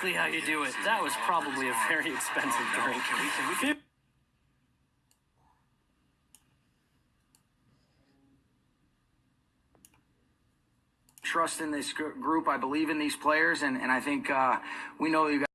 exactly how you do it. That was probably a very expensive drink. Trust in this group. I believe in these players, and, and I think uh, we know you guys.